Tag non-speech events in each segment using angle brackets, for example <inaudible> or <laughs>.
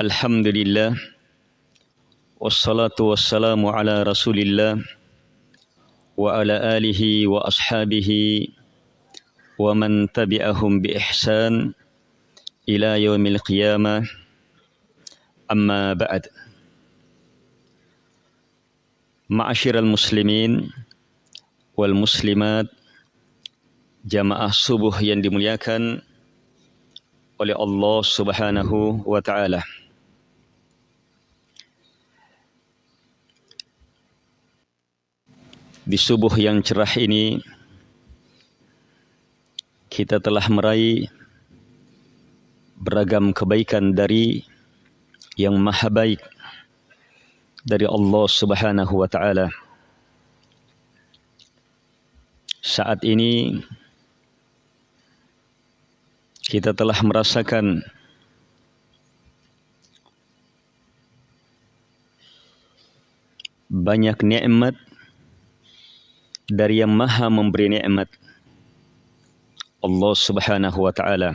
الحمد لله والصلاة والسلام على رسول الله وعلى آله وأصحابه ومن تبعهم بإحسان إلى يوم القيامة أما بعد معاشر المسلمين والmuslimat jamaah subuh yang dimuliakan oleh Allah Subhanahu wa taala. Di subuh yang cerah ini kita telah meraih beragam kebaikan dari yang maha baik dari Allah Subhanahu wa taala. Saat ini kita telah merasakan banyak nikmat dari yang maha memberi nikmat. Allah subhanahu wa ta'ala.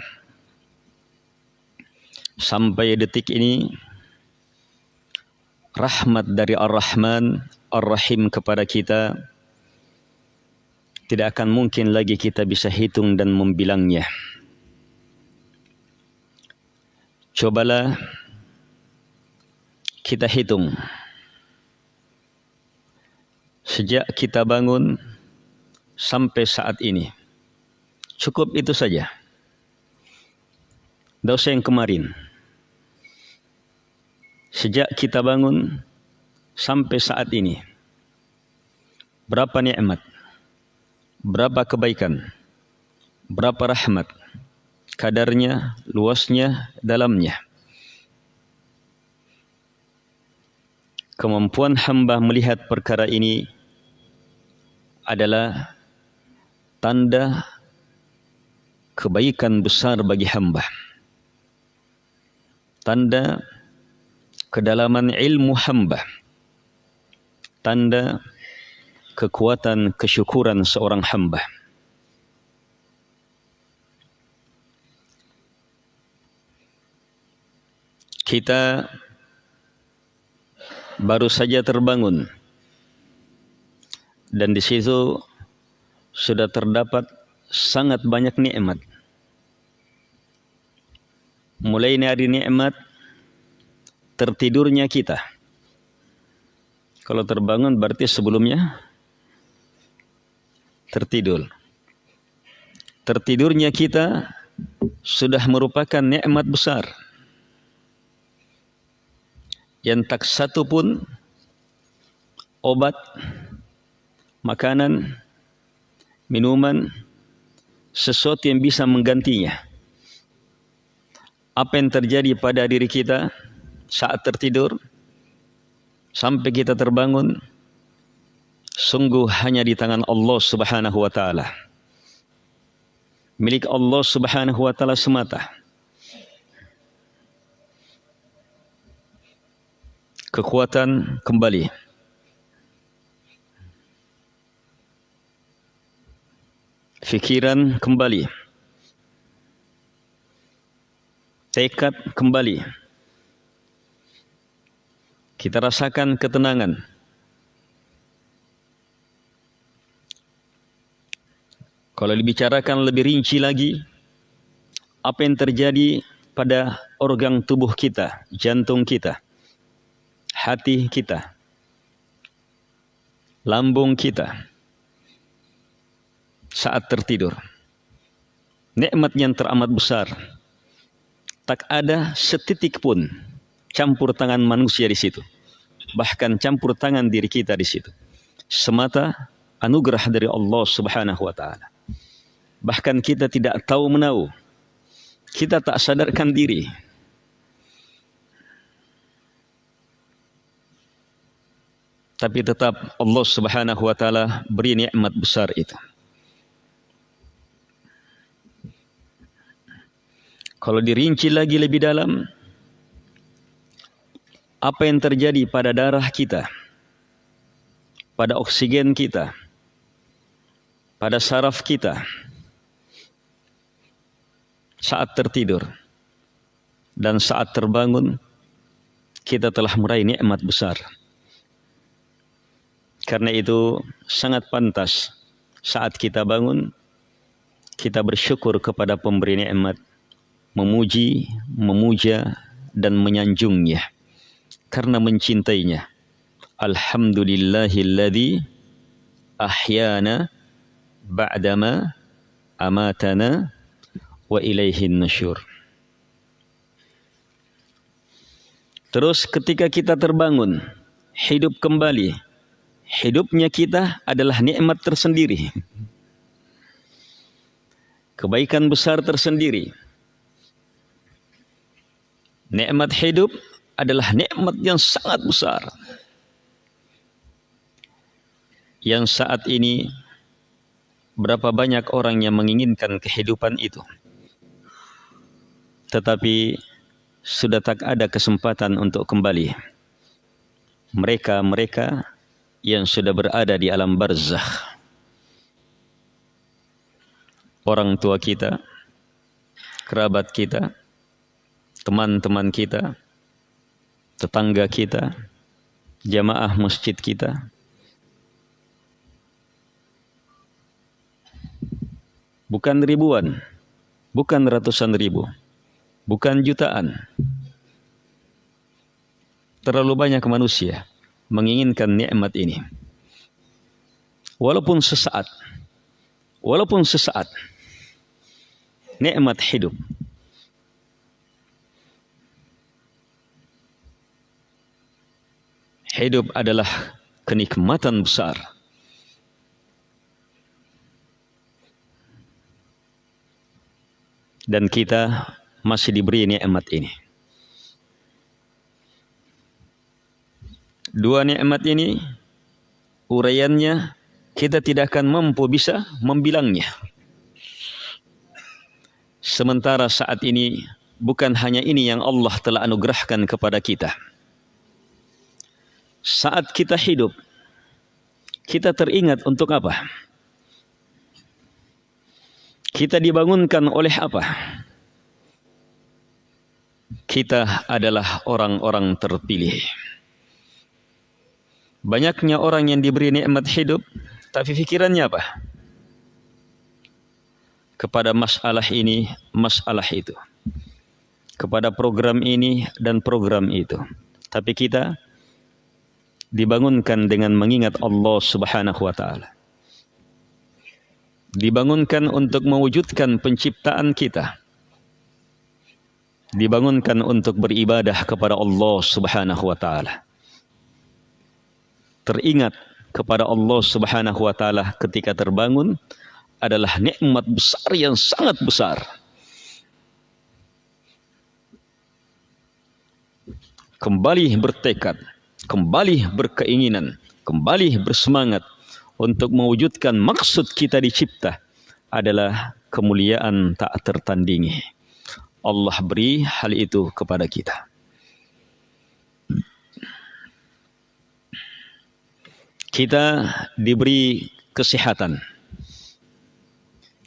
Sampai detik ini rahmat dari Ar-Rahman Ar-Rahim kepada kita tidak akan mungkin lagi kita bisa hitung dan membilangnya. Cobalah kita hitung sejak kita bangun sampai saat ini. Cukup itu saja. Dosa yang kemarin. Sejak kita bangun sampai saat ini. Berapa nikmat? Berapa kebaikan? Berapa rahmat? Kadarnya, luasnya, dalamnya. Kemampuan hamba melihat perkara ini adalah tanda kebaikan besar bagi hamba. Tanda kedalaman ilmu hamba. Tanda kekuatan kesyukuran seorang hamba. Kita baru saja terbangun dan di situ sudah terdapat sangat banyak nikmat. Mulai dari nikmat tertidurnya kita. Kalau terbangun berarti sebelumnya tertidur. Tertidurnya kita sudah merupakan nikmat besar. Yang tak satu pun obat makanan, minuman, sesuatu yang bisa menggantinya. Apa yang terjadi pada diri kita saat tertidur sampai kita terbangun sungguh hanya di tangan Allah Subhanahu wa taala. Milik Allah Subhanahu wa taala semata. Kekuatan kembali fikiran kembali. Tekad kembali. Kita rasakan ketenangan. Kalau dibicarakan lebih rinci lagi apa yang terjadi pada organ tubuh kita jantung kita hati kita lambung kita saat tertidur. Nikmat yang teramat besar. Tak ada setitik pun campur tangan manusia di situ. Bahkan campur tangan diri kita di situ. Semata anugerah dari Allah Subhanahu wa taala. Bahkan kita tidak tahu menahu. Kita tak sadarkan diri. Tapi tetap Allah Subhanahu wa taala beri nikmat besar itu. Kalau dirinci lagi lebih dalam, apa yang terjadi pada darah kita, pada oksigen kita, pada saraf kita saat tertidur dan saat terbangun kita telah meraih nikmat besar. Karena itu sangat pantas saat kita bangun kita bersyukur kepada pemberi nikmat, memuji, memuja dan menyanjungnya karena mencintainya. Alhamdulillahilladzi ahyana ba'dama amatana wa ilaihin nusyur. Terus ketika kita terbangun, hidup kembali, hidupnya kita adalah nikmat tersendiri. Kebaikan besar tersendiri. Nikmat hidup adalah nikmat yang sangat besar. Yang saat ini berapa banyak orang yang menginginkan kehidupan itu. Tetapi sudah tak ada kesempatan untuk kembali. Mereka-mereka yang sudah berada di alam barzakh. Orang tua kita, kerabat kita, teman-teman kita, tetangga kita, jamaah masjid kita. Bukan ribuan, bukan ratusan ribu, bukan jutaan. Terlalu banyak manusia menginginkan nikmat ini. Walaupun sesaat, walaupun sesaat, nikmat hidup. Hidup adalah kenikmatan besar. Dan kita masih diberi nikmat ini. Dua nikmat ini uraiannya kita tidak akan mampu bisa membilangnya. Sementara saat ini bukan hanya ini yang Allah telah anugerahkan kepada kita. Saat kita hidup, kita teringat untuk apa? Kita dibangunkan oleh apa? Kita adalah orang-orang terpilih. Banyaknya orang yang diberi nikmat hidup, tapi pikirannya apa? Kepada masalah ini, masalah itu. Kepada program ini dan program itu. Tapi kita dibangunkan dengan mengingat Allah Subhanahu wa taala. Dibangunkan untuk mewujudkan penciptaan kita. Dibangunkan untuk beribadah kepada Allah Subhanahu wa taala teringat kepada Allah Subhanahu wa taala ketika terbangun adalah nikmat besar yang sangat besar. Kembali bertekad, kembali berkeinginan, kembali bersemangat untuk mewujudkan maksud kita dicipta adalah kemuliaan tak tertandingi. Allah beri hal itu kepada kita. kita diberi kesehatan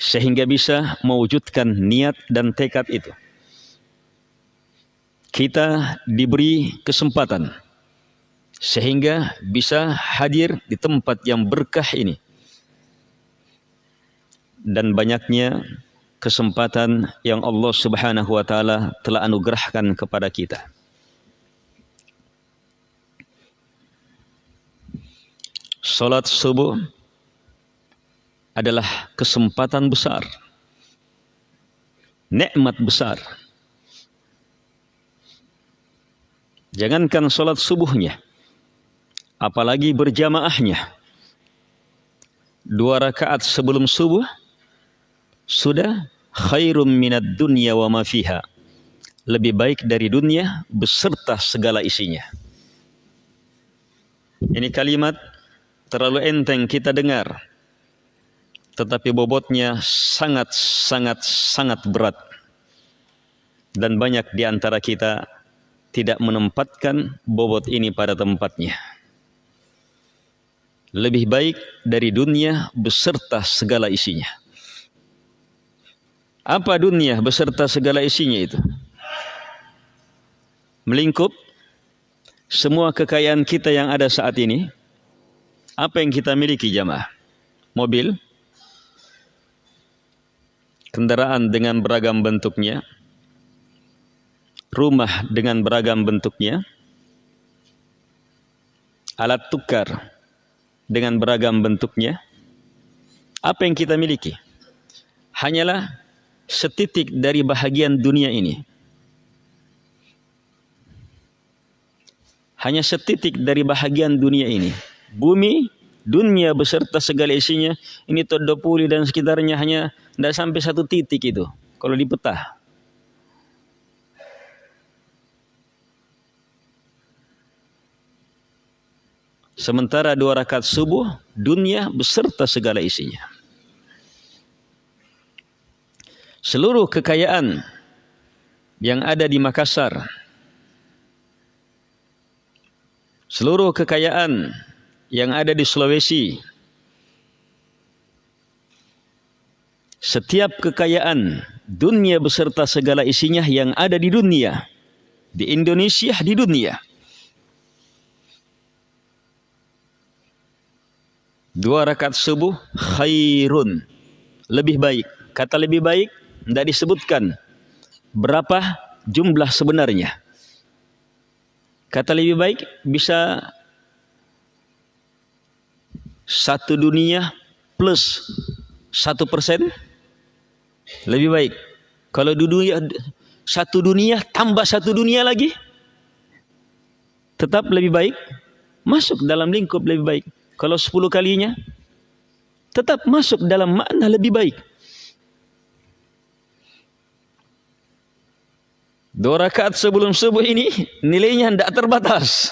sehingga bisa mewujudkan niat dan tekad itu. Kita diberi kesempatan sehingga bisa hadir di tempat yang berkah ini. Dan banyaknya kesempatan yang Allah Subhanahu wa taala telah anugerahkan kepada kita. Salat subuh adalah kesempatan besar. Nikmat besar. Jangankan salat subuhnya, apalagi berjamaahnya. Dua rakaat sebelum subuh sudah khairum minad dunya wa ma fiha. Lebih baik dari dunia beserta segala isinya. Ini kalimat terlalu enteng kita dengar. Tetapi bobotnya sangat, sangat, sangat berat. Dan banyak di antara kita tidak menempatkan bobot ini pada tempatnya. Lebih baik dari dunia beserta segala isinya. Apa dunia beserta segala isinya itu? Melingkup semua kekayaan kita yang ada saat ini, apa yang kita miliki jamaah? Mobil, kendaraan dengan beragam bentuknya, rumah dengan beragam bentuknya, alat tukar dengan beragam bentuknya, apa yang kita miliki? Hanyalah setitik dari bahagian dunia ini. Hanya setitik dari bahagian dunia ini. Bumi, dunia beserta segala isinya, ini Todopuli dan sekitarnya hanya tidak sampai satu titik itu. Kalau dipetah. Sementara dua rakaat subuh, dunia beserta segala isinya. Seluruh kekayaan yang ada di Makassar, seluruh kekayaan yang ada di Sulawesi, setiap kekayaan dunia beserta segala isinya yang ada di dunia, di Indonesia, di dunia, Dua rakaat subuh khairun. Lebih baik. Kata lebih baik tidak disebutkan berapa jumlah sebenarnya. Kata lebih baik bisa satu dunia plus satu persen lebih baik. Kalau dunia satu dunia tambah satu dunia lagi tetap lebih baik masuk dalam lingkup lebih baik. Kalau sepuluh kalinya, tetap masuk dalam makna lebih baik. Dua rakaat sebelum subuh ini nilainya tidak terbatas.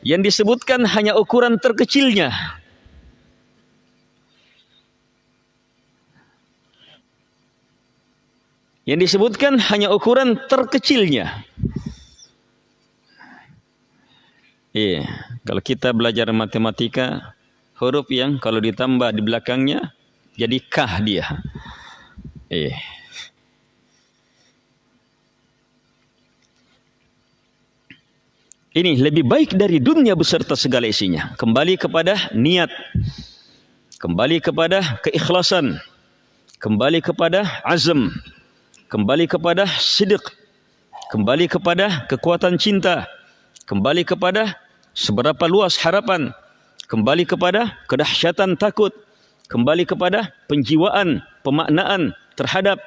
Yang disebutkan hanya ukuran terkecilnya. Yang disebutkan hanya ukuran terkecilnya. Iya, kalau kita belajar matematika, huruf yang kalau ditambah di belakangnya jadi kah dia. Iya. Ini lebih baik dari dunia beserta segala isinya. Kembali kepada niat. Kembali kepada keikhlasan. Kembali kepada azam. Kembali kepada sidik. Kembali kepada kekuatan cinta kembali kepada seberapa luas harapan, kembali kepada kedahsyatan takut, kembali kepada penjiwaan, pemaknaan terhadap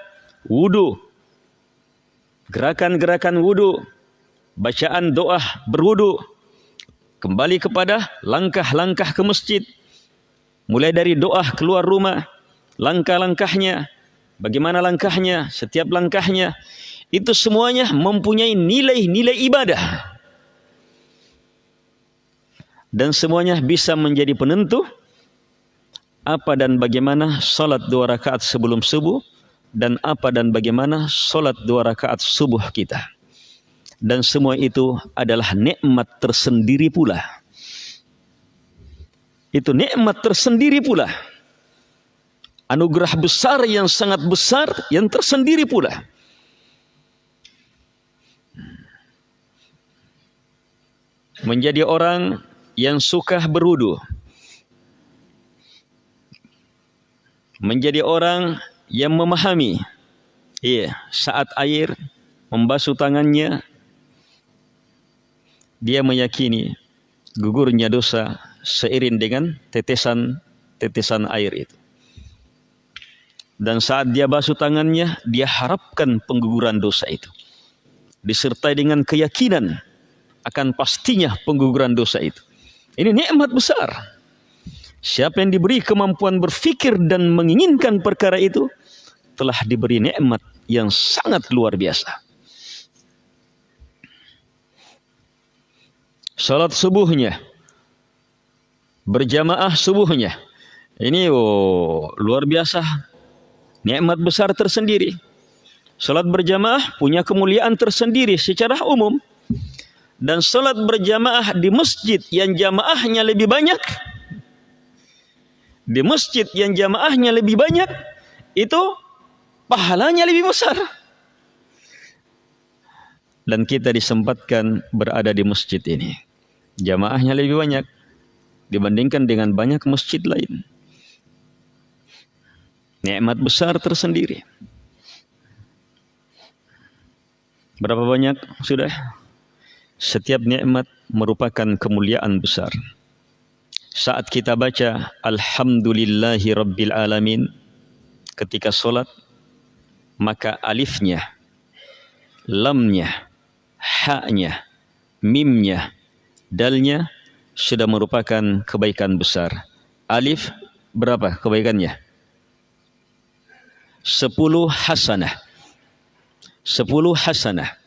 wudu, gerakan-gerakan wudu, bacaan doa berwudu, kembali kepada langkah-langkah ke masjid, mulai dari doa keluar rumah, langkah-langkahnya, bagaimana langkahnya, setiap langkahnya, itu semuanya mempunyai nilai-nilai ibadah dan semuanya bisa menjadi penentu apa dan bagaimana salat dua rakaat sebelum subuh dan apa dan bagaimana salat dua rakaat subuh kita. Dan semua itu adalah nikmat tersendiri pula. Itu nikmat tersendiri pula. Anugerah besar yang sangat besar yang tersendiri pula. Menjadi orang yang suka berudu menjadi orang yang memahami. Iya saat air membasuh tangannya dia meyakini gugurnya dosa seiring dengan tetesan-tetesan air itu. Dan saat dia basuh tangannya dia harapkan pengguguran dosa itu. Disertai dengan keyakinan akan pastinya pengguguran dosa itu ini nikmat besar. Siapa yang diberi kemampuan berfikir dan menginginkan perkara itu telah diberi nikmat yang sangat luar biasa. Salat subuhnya berjamaah subuhnya ini oh, luar biasa nikmat besar tersendiri. Salat berjamaah punya kemuliaan tersendiri secara umum dan salat berjamaah di masjid yang jamaahnya lebih banyak di masjid yang jamaahnya lebih banyak itu pahalanya lebih besar dan kita disempatkan berada di masjid ini. Jamaahnya lebih banyak dibandingkan dengan banyak masjid lain. Nikmat besar tersendiri. Berapa banyak sudah? Setiap nikmat merupakan kemuliaan besar. Saat kita baca Alhamdulillahi Rabbil Alamin ketika solat, maka alifnya, lamnya, haknya, mimnya, dalnya sudah merupakan kebaikan besar. Alif berapa kebaikannya? Sepuluh hasanah. Sepuluh hasanah.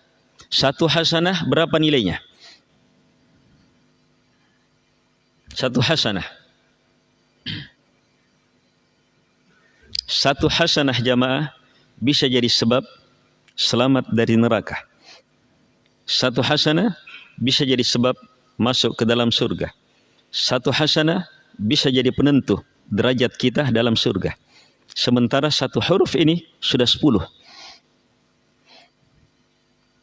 Satu hasanah berapa nilainya? Satu hasanah. Satu hasanah jamaah bisa jadi sebab selamat dari neraka. Satu hasanah bisa jadi sebab masuk ke dalam surga. Satu hasanah bisa jadi penentu derajat kita dalam surga. Sementara satu huruf ini sudah sepuluh.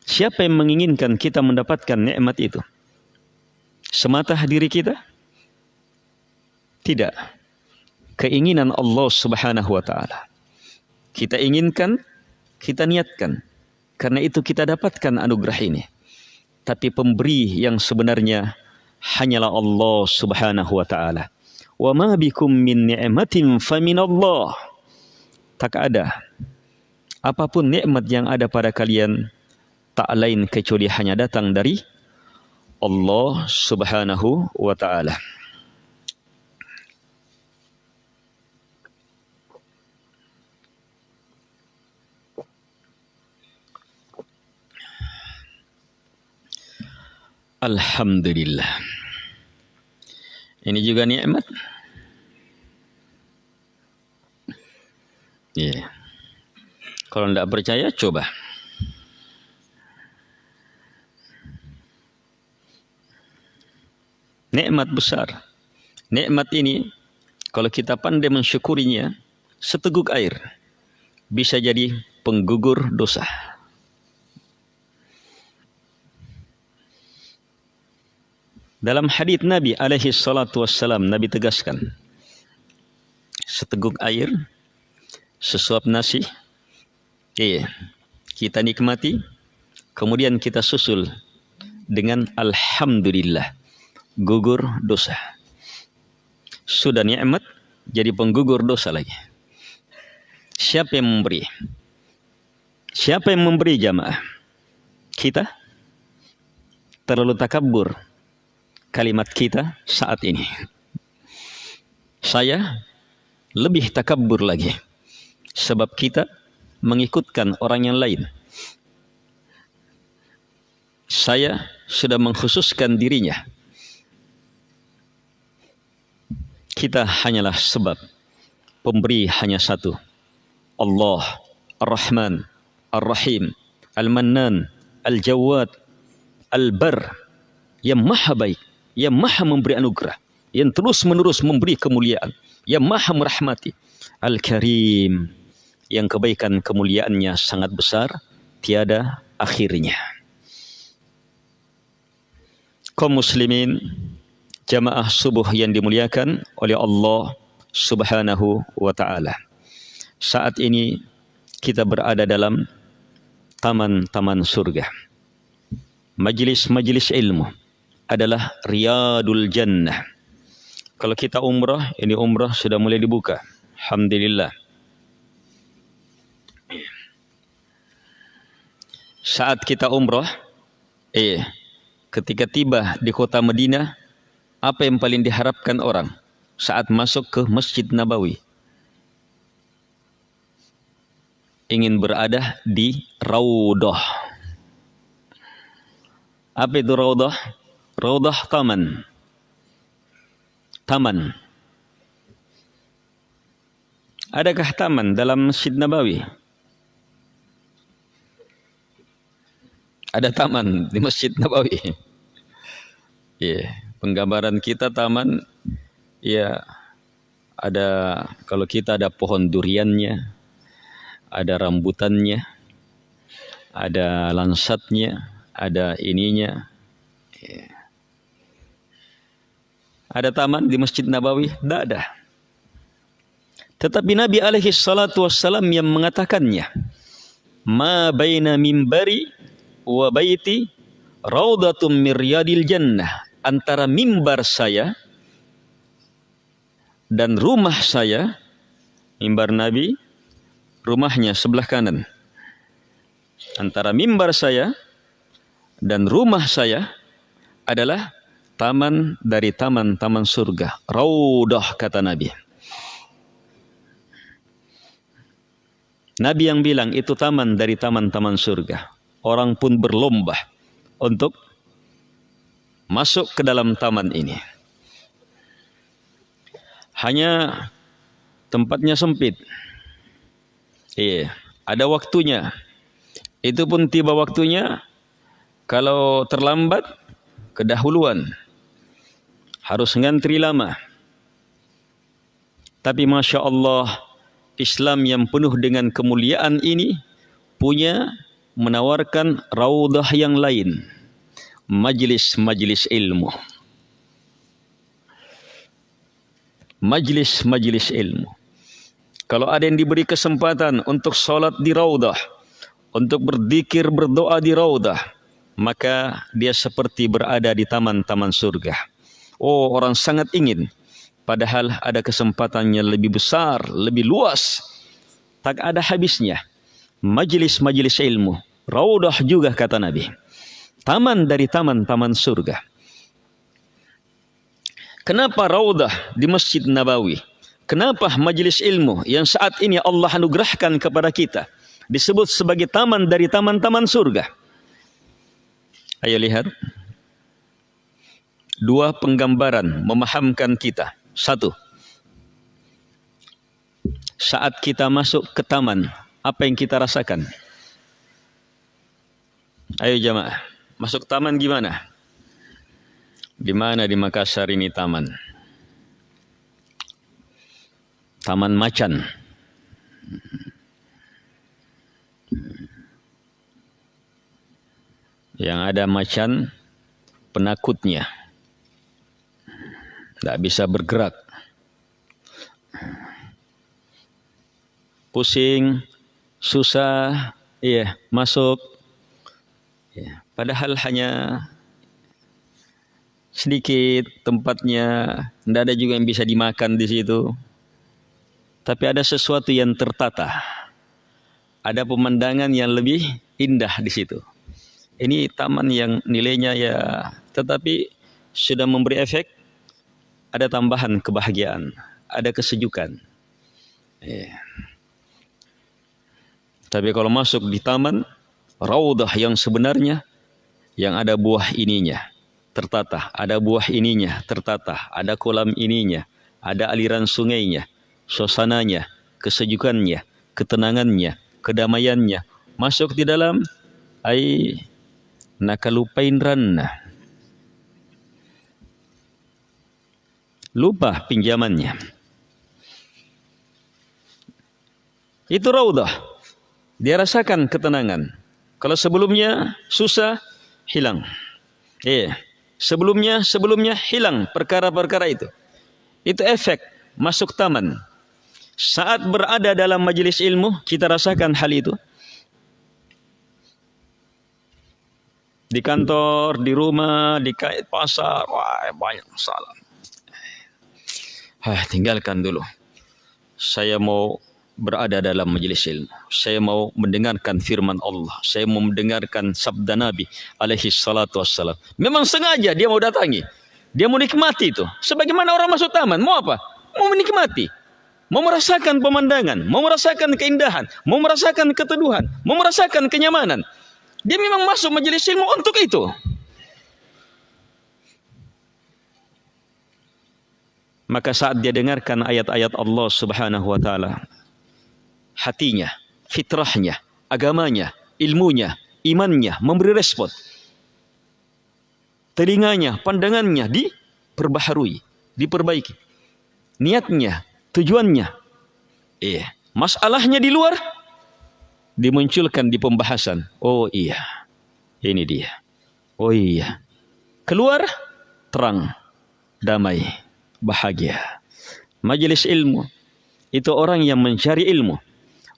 Siapa yang menginginkan kita mendapatkan nikmat itu? Semata diri kita? Tidak. Keinginan Allah Subhanahu wa taala. Kita inginkan, kita niatkan. Karena itu kita dapatkan anugerah ini. Tapi pemberi yang sebenarnya hanyalah Allah Subhanahu wa taala. Wa ma bikum min ni'matin. Tak ada apa pun nikmat yang ada pada kalian tak lain kecuali hanya datang dari Allah Subhanahu wa taala. Alhamdulillah. Ini juga nikmat. Ya. Yeah. Kalau tidak percaya, coba. Nikmat besar. Nikmat ini, kalau kita pandai mensyukurinya, seteguk air bisa jadi penggugur dosa. Dalam hadis Nabi alaihi salatu wassalam Nabi tegaskan seteguk air sesuap nasi iya kita nikmati kemudian kita susul dengan alhamdulillah gugur dosa sudah nikmat jadi penggugur dosa lagi siapa yang memberi siapa yang memberi jamaah kita terlalu takabur kalimat kita saat ini. Saya lebih takabur lagi sebab kita mengikutkan orang yang lain. Saya sudah mengkhususkan dirinya. Kita hanyalah sebab pemberi hanya satu. Allah Ar-Rahman Ar-Rahim Al-Mannan Al-Jawad Al-Bar yang maha baik yang maha memberi anugerah, yang terus menerus memberi kemuliaan, yang maha merahmati. Al-Karim, yang kebaikan kemuliaannya sangat besar, tiada akhirnya. Kaum muslimin, jamaah subuh yang dimuliakan oleh Allah subhanahu wa ta'ala. Saat ini kita berada dalam taman-taman surga. Majlis-majlis ilmu adalah Riyadul Jannah. Kalau kita umrah, ini umrah sudah mulai dibuka. Alhamdulillah. Saat kita umrah, eh, ketika tiba di kota Madinah, apa yang paling diharapkan orang saat masuk ke Masjid Nabawi? Ingin berada di Raudah. Apa itu Raudah? Raudah Taman. Taman. Adakah taman dalam Masjid Nabawi? Ada taman di Masjid Nabawi. <laughs> Ya, yeah. Penggambaran kita taman ya ada kalau kita ada pohon duriannya, ada rambutannya, ada lansatnya, ada ininya. Ya. Ada taman di Masjid Nabawi? Tidak ada. Tetapi Nabi alaihi salatu wassalam yang mengatakannya. Ma baina mimbari wa baiti raudatum miryadil jannah. Antara mimbar saya dan rumah saya, mimbar Nabi, rumahnya sebelah kanan. Antara mimbar saya dan rumah saya adalah taman dari taman-taman surga. Raudah kata Nabi. Nabi yang bilang itu taman dari taman-taman surga. Orang pun berlomba untuk masuk ke dalam taman ini. Hanya tempatnya sempit. Iya, ada waktunya. Itu pun tiba waktunya kalau terlambat kedahuluan. Harus ngantri lama. Tapi Masya Allah, Islam yang penuh dengan kemuliaan ini punya menawarkan raudah yang lain. Majlis-majlis ilmu. Majlis-majlis ilmu. Kalau ada yang diberi kesempatan untuk sholat di raudah, untuk berzikir berdoa di raudah, maka dia seperti berada di taman-taman surga. Oh, orang sangat ingin Padahal ada kesempatannya lebih besar, lebih luas. Tak ada habisnya. Majlis-majlis ilmu. Raudah juga kata Nabi. Taman dari taman-taman surga. Kenapa raudah di Masjid Nabawi? Kenapa majlis ilmu yang saat ini Allah anugerahkan kepada kita disebut sebagai taman dari taman-taman surga? Ayo lihat. Dua penggambaran memahamkan kita satu, saat kita masuk ke taman, apa yang kita rasakan? Ayo jamaah, masuk taman gimana? Di mana di Makassar ini taman? Taman Macan. Yang ada macan penakutnya tidak bisa bergerak. Pusing, susah, iya, masuk. Ya, padahal hanya sedikit tempatnya, tidak ada juga yang bisa dimakan di situ. Tapi ada sesuatu yang tertata. Ada pemandangan yang lebih indah di situ. Ini taman yang nilainya ya, tetapi sudah memberi efek ada tambahan kebahagiaan, ada kesejukan. Yeah. Tapi kalau masuk di taman, raudah yang sebenarnya, yang ada buah ininya, tertata, ada buah ininya, tertata, ada kolam ininya, ada aliran sungainya, suasananya, kesejukannya, ketenangannya, kedamaiannya, masuk di dalam, ai nakalupain ranna lupa pinjamannya. Itu raudah. Dia rasakan ketenangan. Kalau sebelumnya susah, hilang. Iya. Sebelumnya, sebelumnya hilang perkara-perkara itu. Itu efek masuk taman. Saat berada dalam majelis ilmu, kita rasakan hal itu. Di kantor, di rumah, di pasar, wah banyak masalah. Ah, tinggalkan dulu. Saya mau berada dalam majelis ilmu. Saya mau mendengarkan firman Allah. Saya mau mendengarkan sabda Nabi alaihi salatu wassalam. Memang sengaja dia mau datangi. Dia mau nikmati itu. Sebagaimana orang masuk taman. Mau apa? Mau menikmati. Mau merasakan pemandangan. Mau merasakan keindahan. Mau merasakan keteduhan. Mau merasakan kenyamanan. Dia memang masuk majelis ilmu untuk itu. Maka saat dia dengarkan ayat-ayat Allah Subhanahu wa taala, hatinya, fitrahnya, agamanya, ilmunya, imannya memberi respon. Telinganya, pandangannya diperbaharui, diperbaiki. Niatnya, tujuannya. Eh, masalahnya di luar dimunculkan di pembahasan. Oh iya. Ini dia. Oh iya. Keluar terang, damai, bahagia. Majelis ilmu itu orang yang mencari ilmu.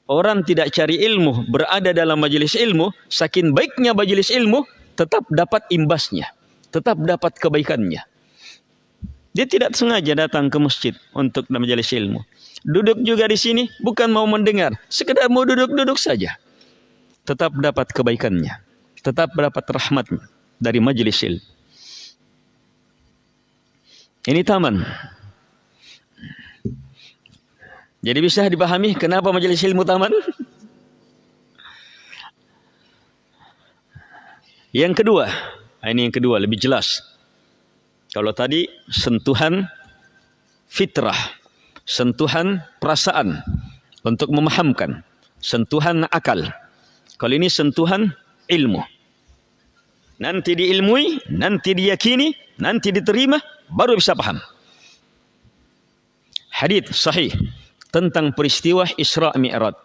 Orang tidak cari ilmu berada dalam majelis ilmu, saking baiknya majelis ilmu tetap dapat imbasnya, tetap dapat kebaikannya. Dia tidak sengaja datang ke masjid untuk majelis ilmu. Duduk juga di sini bukan mau mendengar, sekedar mau duduk-duduk saja. Tetap dapat kebaikannya, tetap dapat rahmatnya dari majelis ilmu. Ini taman. Jadi bisa dipahami kenapa majelis ilmu taman? Yang kedua, ini yang kedua lebih jelas. Kalau tadi sentuhan fitrah, sentuhan perasaan untuk memahamkan, sentuhan akal. Kalau ini sentuhan ilmu. Nanti diilmui, nanti diyakini, nanti diterima, baru bisa paham. Hadith sahih tentang peristiwa Isra Mi'raj.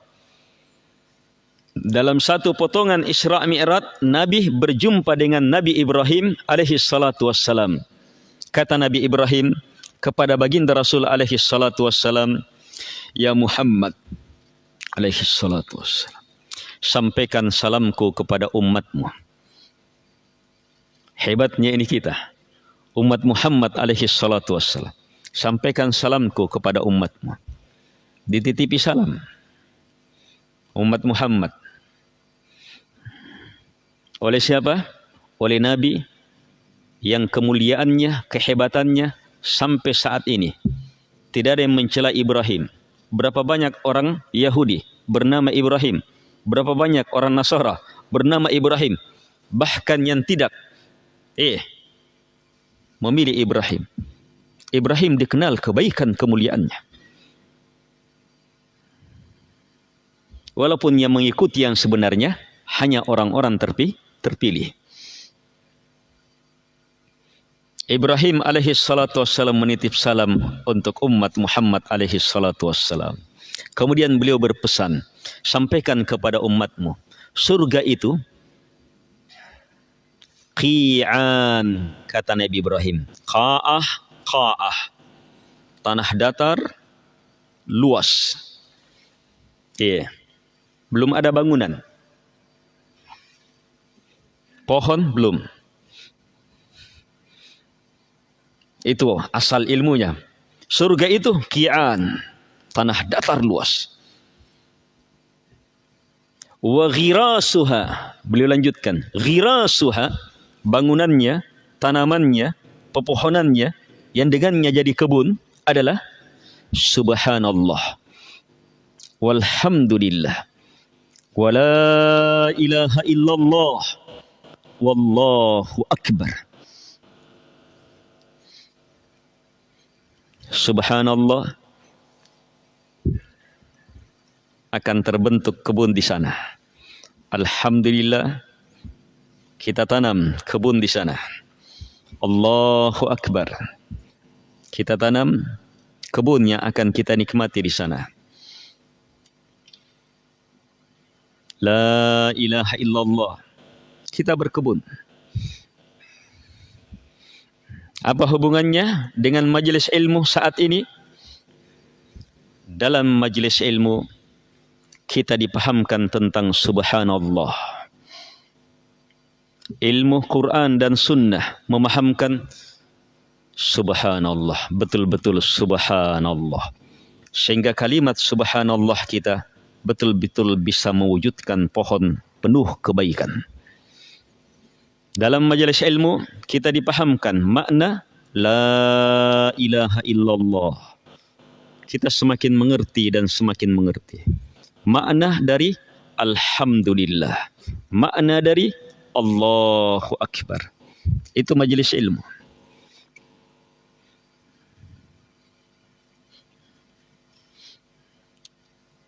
Dalam satu potongan Isra Mi'raj, Nabi berjumpa dengan Nabi Ibrahim alaihi salatu wassalam. Kata Nabi Ibrahim kepada baginda Rasul alaihi salatu wassalam, Ya Muhammad alaihi salatu wassalam, sampaikan salamku kepada umatmu. Hebatnya ini kita, umat Muhammad alaihi salatu wassalam. Sampaikan salamku kepada umatmu dititipi salam umat Muhammad oleh siapa? Oleh Nabi yang kemuliaannya, kehebatannya sampai saat ini tidak ada yang mencela Ibrahim. Berapa banyak orang Yahudi bernama Ibrahim? Berapa banyak orang Nasara bernama Ibrahim? Bahkan yang tidak eh memilih Ibrahim. Ibrahim dikenal kebaikan kemuliaannya. Walaupun yang mengikuti yang sebenarnya hanya orang-orang terpi, terpilih. Ibrahim alaihi salatu wassalam menitip salam untuk umat Muhammad alaihi salatu wassalam. Kemudian beliau berpesan, sampaikan kepada umatmu, surga itu qi'an kata Nabi Ibrahim. Qa'ah, qa'ah. Tanah datar luas. Iya. Yeah. Belum ada bangunan. Pohon belum. Itu asal ilmunya. Surga itu kian, tanah datar luas. Wa ghirasuha, beliau lanjutkan, ghirasuha bangunannya, tanamannya, pepohonannya yang dengannya jadi kebun adalah subhanallah walhamdulillah ولا إله إلا الله والله أكبر Subhanallah akan terbentuk kebun di sana. Alhamdulillah kita tanam kebun di sana. Allahu Akbar. Kita tanam kebun yang akan kita nikmati di sana. La ilaha illallah. Kita berkebun. Apa hubungannya dengan majelis ilmu saat ini? Dalam majelis ilmu kita dipahamkan tentang subhanallah. Ilmu Quran dan sunnah memahamkan subhanallah, betul-betul subhanallah. Sehingga kalimat subhanallah kita betul-betul bisa mewujudkan pohon penuh kebaikan. Dalam majelis ilmu kita dipahamkan makna la ilaha illallah. Kita semakin mengerti dan semakin mengerti. Makna dari alhamdulillah. Makna dari Allahu akbar. Itu majelis ilmu.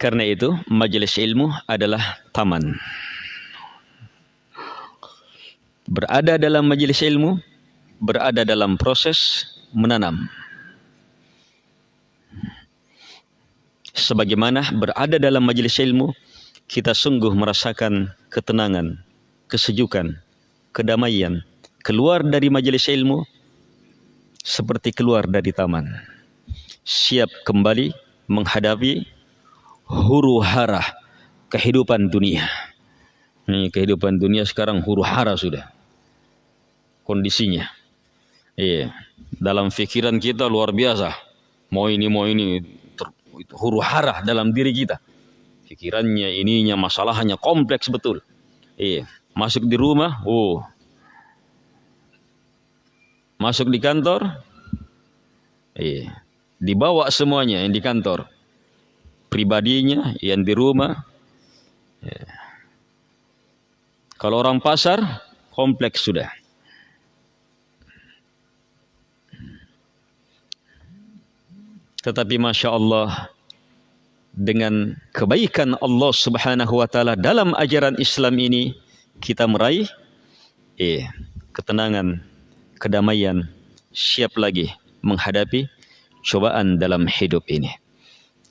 Karena itu, majelis ilmu adalah taman. Berada dalam majelis ilmu, berada dalam proses menanam. Sebagaimana berada dalam majelis ilmu, kita sungguh merasakan ketenangan, kesejukan, kedamaian, keluar dari majelis ilmu seperti keluar dari taman. Siap kembali menghadapi huru hara kehidupan dunia. Ini kehidupan dunia sekarang huru hara sudah. Kondisinya. Iya. Dalam pikiran kita luar biasa. Mau ini, mau ini. huru hara dalam diri kita. Pikirannya, ininya, masalahnya kompleks betul. Iya. Masuk di rumah, oh. Masuk di kantor, iya. Dibawa semuanya yang di kantor. Pribadinya, yang di rumah. Iya. Kalau orang pasar, kompleks sudah. Tetapi Masya Allah, dengan kebaikan Allah Subhanahu wa taala dalam ajaran Islam ini kita meraih eh ketenangan, kedamaian, siap lagi menghadapi cobaan dalam hidup ini.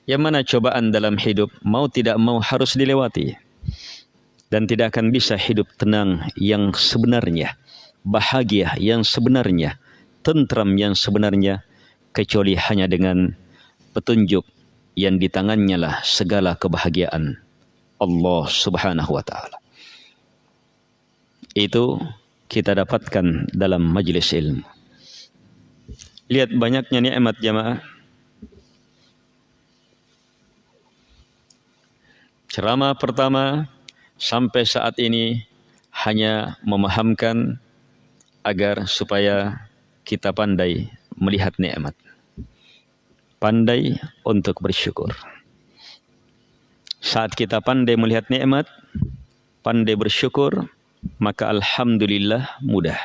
Yang mana cobaan dalam hidup mau tidak mau harus dilewati. Dan tidak akan bisa hidup tenang yang sebenarnya, bahagia yang sebenarnya, tentram yang sebenarnya kecuali hanya dengan petunjuk yang di tangannya lah segala kebahagiaan Allah Subhanahu wa taala. Itu kita dapatkan dalam majlis ilmu. Lihat banyaknya nikmat jamaah. Ceramah pertama sampai saat ini hanya memahamkan agar supaya kita pandai melihat nikmat pandai untuk bersyukur. Saat kita pandai melihat nikmat, pandai bersyukur, maka alhamdulillah mudah.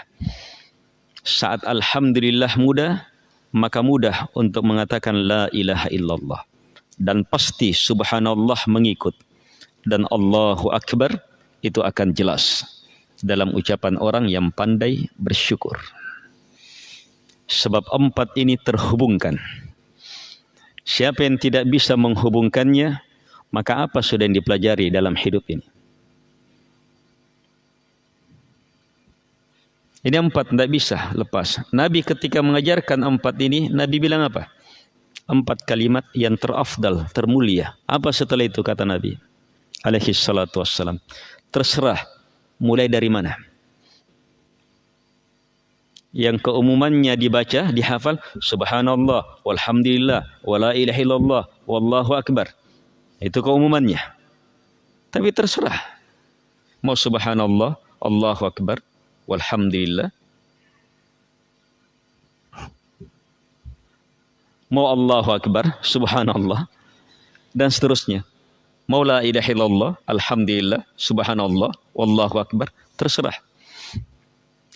Saat alhamdulillah mudah, maka mudah untuk mengatakan la ilaha illallah dan pasti subhanallah mengikut dan Allahu akbar itu akan jelas dalam ucapan orang yang pandai bersyukur. Sebab empat ini terhubungkan. Siapa yang tidak bisa menghubungkannya, maka apa sudah yang dipelajari dalam hidup ini? Ini empat tidak bisa lepas. Nabi ketika mengajarkan empat ini, Nabi bilang apa? Empat kalimat yang terafdal, termulia. Apa setelah itu kata Nabi? Alaihi salatu wassalam. Terserah mulai dari mana? yang keumumannya dibaca, dihafal subhanallah, walhamdulillah, wala ilaha illallah, wallahu akbar. Itu keumumannya. Tapi terserah. Mau subhanallah, Allahu akbar, walhamdulillah. Mau Allahu akbar, subhanallah dan seterusnya. Mau la ilaha illallah, alhamdulillah, subhanallah, wallahu akbar, terserah.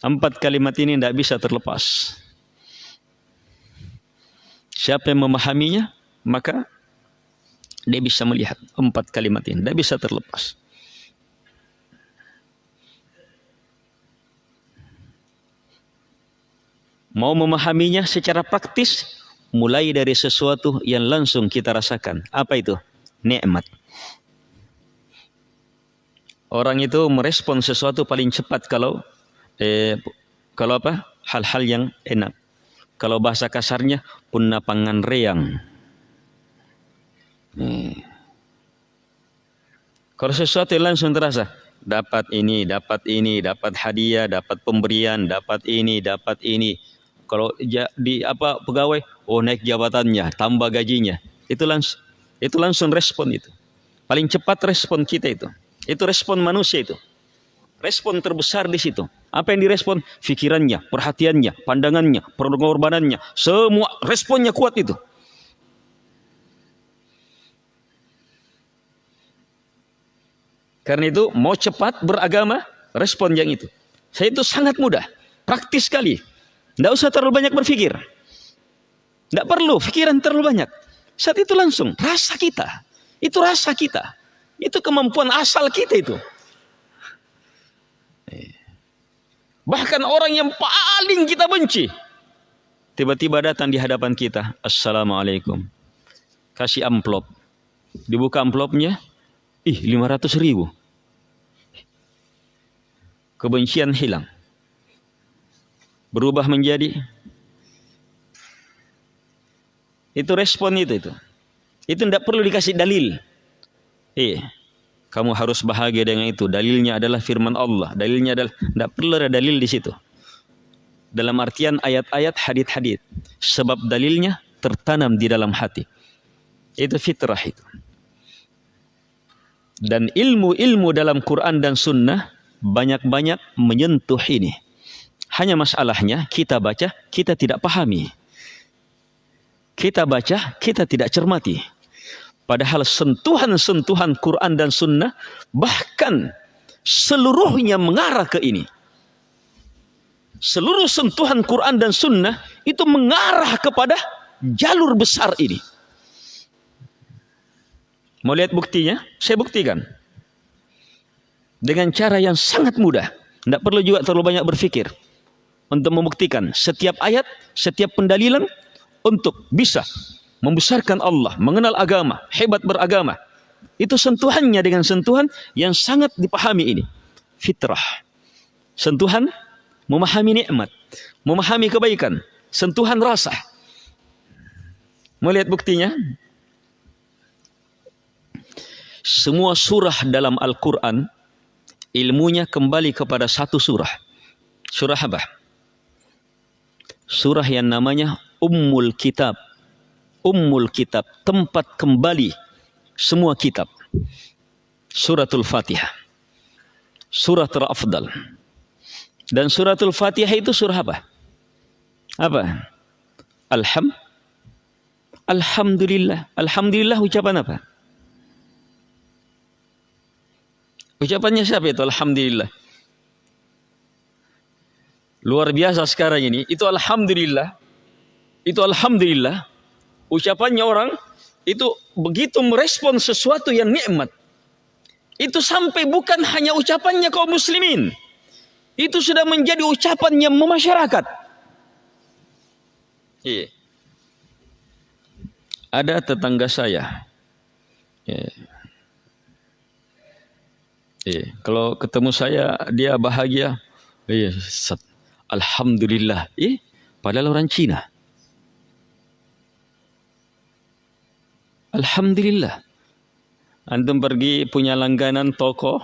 Empat kalimat ini tidak bisa terlepas. Siapa yang memahaminya, maka dia bisa melihat empat kalimat ini. Tidak bisa terlepas. Mau memahaminya secara praktis, mulai dari sesuatu yang langsung kita rasakan. Apa itu? Nikmat. Orang itu merespon sesuatu paling cepat kalau eh, kalau apa? Hal-hal yang enak. Kalau bahasa kasarnya punna pangan reang. Hmm. kalau sesuatu yang langsung terasa dapat ini dapat ini dapat hadiah dapat pemberian dapat ini dapat ini. Kalau di apa pegawai oh naik jabatannya tambah gajinya. Itu langsung itu langsung respon itu. Paling cepat respon kita itu itu respon manusia itu respon terbesar di situ apa yang direspon? Fikirannya, perhatiannya, pandangannya, pengorbanannya. Semua responnya kuat itu. Karena itu mau cepat beragama, respon yang itu. Saya itu sangat mudah, praktis sekali. Tidak usah terlalu banyak berpikir. Tidak perlu pikiran terlalu banyak. Saat itu langsung rasa kita. Itu rasa kita. Itu kemampuan asal kita itu. Bahkan orang yang paling kita benci. Tiba-tiba datang di hadapan kita. Assalamualaikum. Kasih amplop. Dibuka amplopnya. Ih 500 ribu. Kebencian hilang. berubah menjadi itu respon itu itu. Itu tidak perlu dikasih dalil. Eh, kamu harus bahagia dengan itu. Dalilnya adalah firman Allah. Dalilnya adalah tidak perlu ada dalil di situ. Dalam artian ayat-ayat hadit-hadit. Sebab dalilnya tertanam di dalam hati. Itu fitrah itu. Dan ilmu-ilmu dalam Quran dan Sunnah banyak-banyak menyentuh ini. Hanya masalahnya kita baca, kita tidak pahami. Kita baca, kita tidak cermati. Padahal sentuhan-sentuhan Quran dan Sunnah bahkan seluruhnya mengarah ke ini. Seluruh sentuhan Quran dan Sunnah itu mengarah kepada jalur besar ini. Mau lihat buktinya? Saya buktikan. Dengan cara yang sangat mudah. Tidak perlu juga terlalu banyak berpikir untuk membuktikan setiap ayat, setiap pendalilan untuk bisa membesarkan Allah, mengenal agama, hebat beragama. Itu sentuhannya dengan sentuhan yang sangat dipahami ini. Fitrah. Sentuhan memahami nikmat, memahami kebaikan, sentuhan rasa. Melihat buktinya? Semua surah dalam Al-Quran ilmunya kembali kepada satu surah. Surah apa? surah yang namanya Ummul Kitab. Ummul Kitab, tempat kembali semua kitab. Suratul Fatihah. Surah terafdal. Dan suratul Fatihah itu surah apa? Apa? Alham Alhamdulillah. Alhamdulillah ucapan apa? Ucapannya siapa itu? Alhamdulillah. Luar biasa sekarang ini. Itu alhamdulillah. Itu alhamdulillah. Ucapannya orang itu begitu merespon sesuatu yang nikmat. Itu sampai bukan hanya ucapannya kaum muslimin. Itu sudah menjadi ucapan yang memasyarakat. Iya. Ada tetangga saya. Iya. Iya. Kalau ketemu saya, dia bahagia. Iya, Alhamdulillah. Eh, padahal orang Cina. Alhamdulillah. Antum pergi punya langganan toko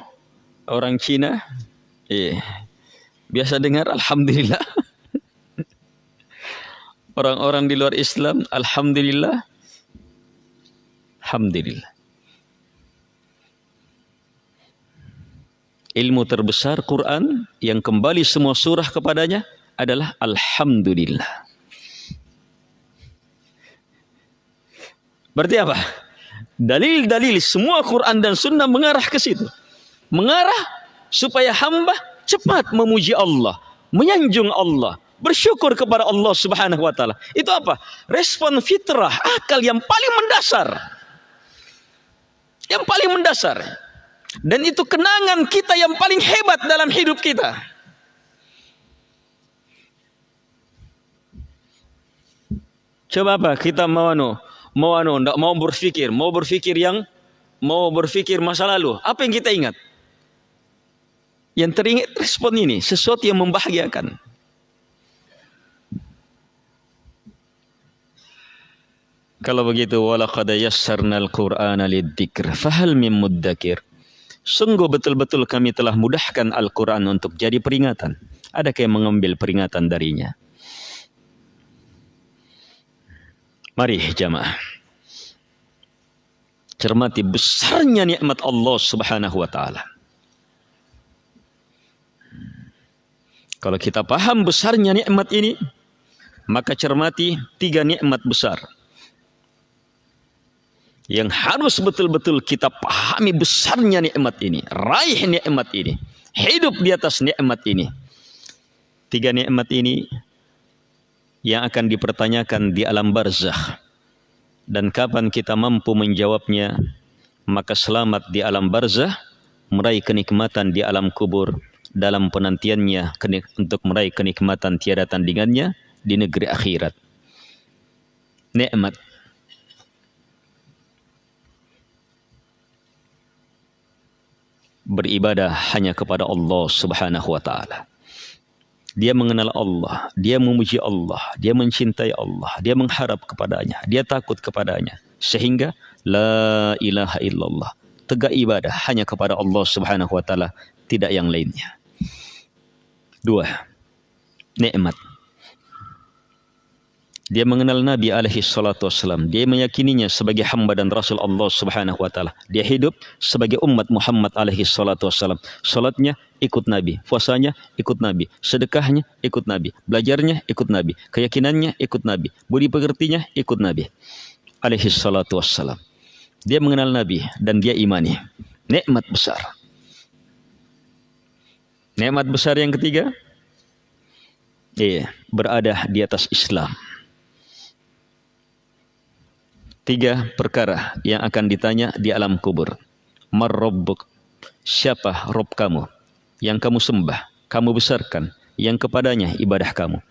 orang Cina. Eh, biasa dengar Alhamdulillah. <laughs> Orang-orang di luar Islam, Alhamdulillah. Alhamdulillah. ilmu terbesar Quran yang kembali semua surah kepadanya adalah Alhamdulillah. Berarti apa? Dalil-dalil semua Quran dan Sunnah mengarah ke situ. Mengarah supaya hamba cepat memuji Allah, menyanjung Allah, bersyukur kepada Allah Subhanahu wa taala. Itu apa? Respon fitrah, akal yang paling mendasar. Yang paling mendasar. Dan itu kenangan kita yang paling hebat dalam hidup kita. Coba apa kita mau anu, mau anu, ndak mau berpikir, mau berpikir yang mau berpikir masa lalu. Apa yang kita ingat? Yang teringat respon ini, sesuatu yang membahagiakan. Kalau begitu, walaqad yassarnal Qur'ana lidzikr, fahal min muddakir? Sungguh betul-betul kami telah mudahkan Al-Quran untuk jadi peringatan. Adakah yang mengambil peringatan darinya? Mari jamaah. Cermati besarnya nikmat Allah subhanahu wa ta'ala. Kalau kita paham besarnya nikmat ini, maka cermati tiga nikmat besar yang harus betul-betul kita pahami besarnya nikmat ini, raih nikmat ini, hidup di atas nikmat ini. Tiga nikmat ini yang akan dipertanyakan di alam barzakh. Dan kapan kita mampu menjawabnya, maka selamat di alam barzakh, meraih kenikmatan di alam kubur dalam penantiannya untuk meraih kenikmatan tiada tandingannya di negeri akhirat. Nikmat beribadah hanya kepada Allah Subhanahu wa taala. Dia mengenal Allah, dia memuji Allah, dia mencintai Allah, dia mengharap kepadanya, dia takut kepadanya. Sehingga la ilaha illallah. Tegak ibadah hanya kepada Allah Subhanahu wa taala, tidak yang lainnya. Dua, nikmat. Dia mengenal Nabi alaihi salatu wassalam. Dia meyakininya sebagai hamba dan rasul Allah Subhanahu wa taala. Dia hidup sebagai umat Muhammad alaihi salatu wassalam. Salatnya ikut Nabi, puasanya ikut Nabi, sedekahnya ikut Nabi, belajarnya ikut Nabi, keyakinannya ikut Nabi, budi pekertinya ikut Nabi alaihi salatu wassalam. Dia mengenal Nabi dan dia imani. Nikmat besar. Nikmat besar yang ketiga, iya, berada di atas Islam. Tiga perkara yang akan ditanya di alam kubur. Marrobbuk. Siapa Rob kamu? Yang kamu sembah, kamu besarkan, yang kepadanya ibadah kamu.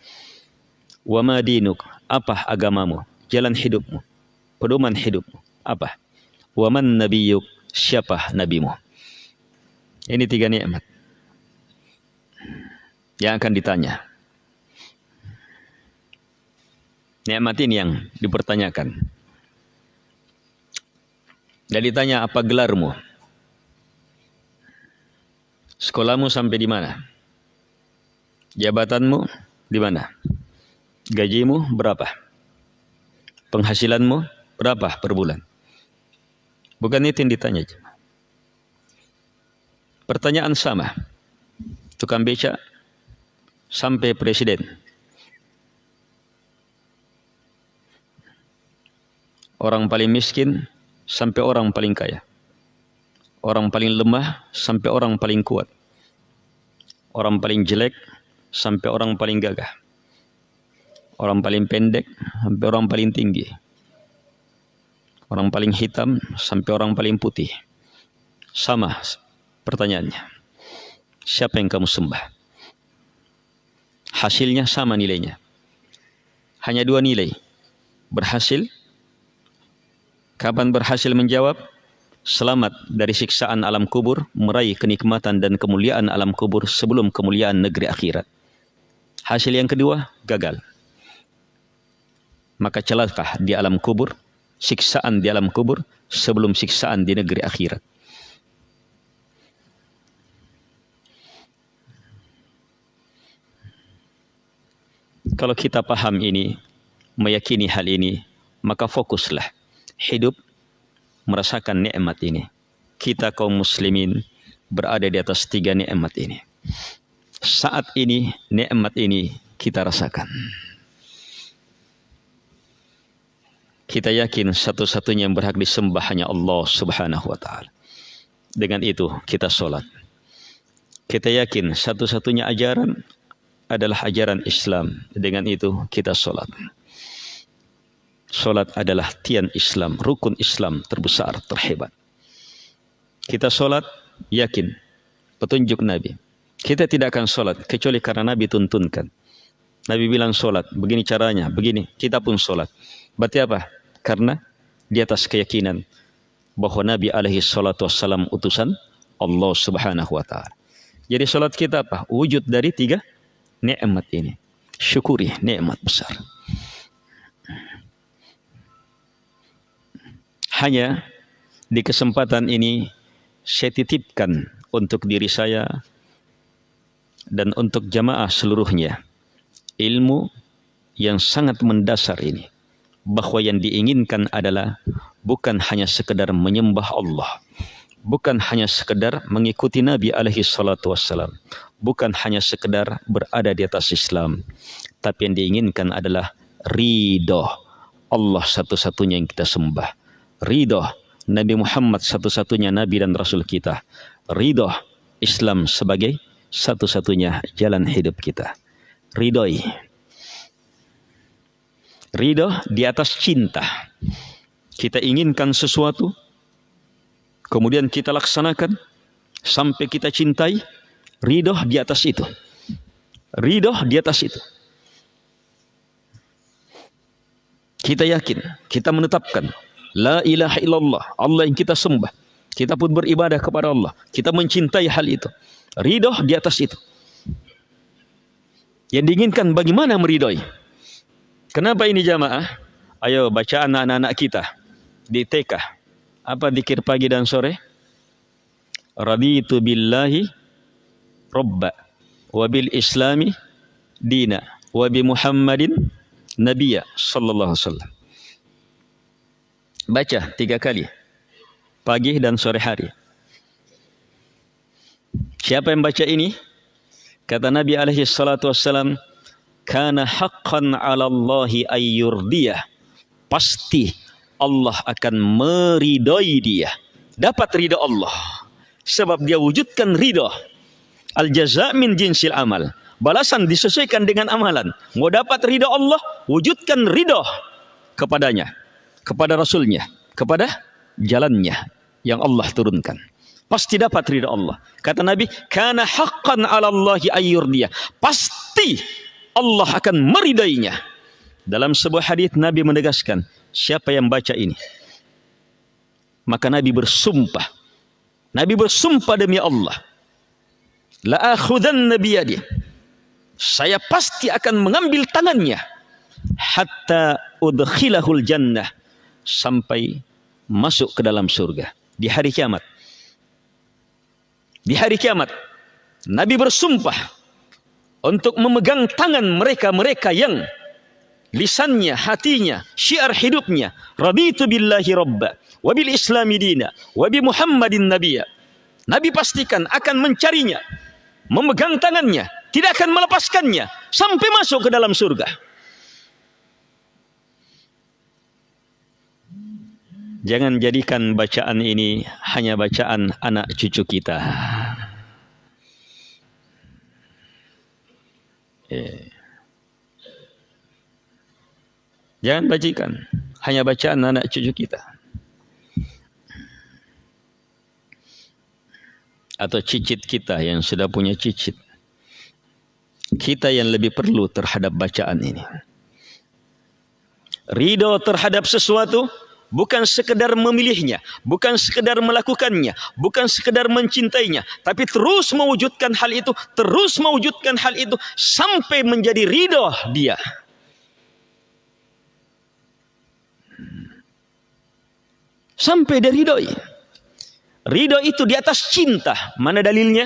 Wa madinuk. Apa agamamu? Jalan hidupmu. Pedoman hidupmu. Apa? Wa man nabiyuk. Siapa nabimu? Ini tiga nikmat yang akan ditanya. Nikmat ini yang dipertanyakan. Dan ditanya apa gelarmu? Sekolahmu sampai di mana? Jabatanmu di mana? Gajimu berapa? Penghasilanmu berapa per bulan? Bukan itu yang ditanya. Pertanyaan sama. Tukang beca sampai presiden. Orang paling miskin sampai orang paling kaya. Orang paling lemah sampai orang paling kuat. Orang paling jelek sampai orang paling gagah. Orang paling pendek sampai orang paling tinggi. Orang paling hitam sampai orang paling putih. Sama pertanyaannya. Siapa yang kamu sembah? Hasilnya sama nilainya. Hanya dua nilai. Berhasil Kapan berhasil menjawab? Selamat dari siksaan alam kubur, meraih kenikmatan dan kemuliaan alam kubur sebelum kemuliaan negeri akhirat. Hasil yang kedua, gagal. Maka celaka di alam kubur, siksaan di alam kubur sebelum siksaan di negeri akhirat. Kalau kita paham ini, meyakini hal ini, maka fokuslah hidup merasakan nikmat ini. Kita kaum muslimin berada di atas tiga nikmat ini. Saat ini nikmat ini kita rasakan. Kita yakin satu-satunya yang berhak disembah hanya Allah Subhanahu wa taala. Dengan itu kita sholat. Kita yakin satu-satunya ajaran adalah ajaran Islam. Dengan itu kita sholat. Solat adalah tian Islam, rukun Islam terbesar, terhebat. Kita solat, yakin, petunjuk Nabi. Kita tidak akan solat, kecuali karena Nabi tuntunkan. Nabi bilang solat, begini caranya, begini, kita pun solat. Berarti apa? Karena di atas keyakinan bahwa Nabi alaihi salatu wassalam utusan Allah subhanahu wa ta'ala. Jadi solat kita apa? Wujud dari tiga nikmat ini. Syukuri nikmat besar. Hanya di kesempatan ini saya titipkan untuk diri saya dan untuk jamaah seluruhnya ilmu yang sangat mendasar ini. Bahwa yang diinginkan adalah bukan hanya sekedar menyembah Allah bukan hanya sekedar mengikuti Nabi alaihi salatu wassalam bukan hanya sekedar berada di atas Islam tapi yang diinginkan adalah ridho Allah satu-satunya yang kita sembah ridho Nabi Muhammad satu-satunya Nabi dan Rasul kita. Ridho Islam sebagai satu-satunya jalan hidup kita. Ridhoi. Ridho di atas cinta. Kita inginkan sesuatu, kemudian kita laksanakan sampai kita cintai. Ridho di atas itu. Ridho di atas itu. Kita yakin, kita menetapkan La ilaha illallah. Allah yang kita sembah. Kita pun beribadah kepada Allah. Kita mencintai hal itu. Ridho di atas itu. Yang diinginkan bagaimana meridhoi. Kenapa ini jamaah? Ayo baca anak-anak kita di TK. Apa dikir pagi dan sore? Raditu billahi robba wa bil islami dina wa bi Muhammadin nabiyya sallallahu alaihi wasallam. Baca tiga kali. Pagi dan sore hari. Siapa yang baca ini? Kata Nabi alaihi salatu wassalam, "Kana haqqan 'ala Allahi ayyurdiyah." Pasti Allah akan meridai dia. Dapat ridha Allah. Sebab dia wujudkan ridha. Al jaza min jinsil amal. Balasan disesuaikan dengan amalan. Mau dapat ridha Allah, wujudkan ridha kepadanya, kepada Rasulnya, kepada jalannya yang Allah turunkan pasti dapat ridha Allah. Kata Nabi, "Kana haqqan 'ala Allahi ayyurdiya." Pasti Allah akan meridainya. Dalam sebuah hadis Nabi menegaskan, siapa yang baca ini? Maka Nabi bersumpah. Nabi bersumpah demi Allah. La akhudanna biyadi. Saya pasti akan mengambil tangannya hatta udkhilahul jannah sampai masuk ke dalam surga. Di hari kiamat. Di hari kiamat Nabi bersumpah untuk memegang tangan mereka-mereka yang lisannya, hatinya, syiar hidupnya. Raditu billahi rabba wa bil islami dina wa bi muhammadin nabiyya. Nabi pastikan akan mencarinya memegang tangannya tidak akan melepaskannya sampai masuk ke dalam surga Jangan jadikan bacaan ini hanya bacaan anak cucu kita. Eh. Jangan bajikan hanya bacaan anak cucu kita. Atau cicit kita yang sudah punya cicit. Kita yang lebih perlu terhadap bacaan ini. Ridho terhadap sesuatu bukan sekedar memilihnya, bukan sekedar melakukannya, bukan sekedar mencintainya, tapi terus mewujudkan hal itu, terus mewujudkan hal itu sampai menjadi ridho dia. Sampai dari ridho. Ridho itu di atas cinta. Mana dalilnya?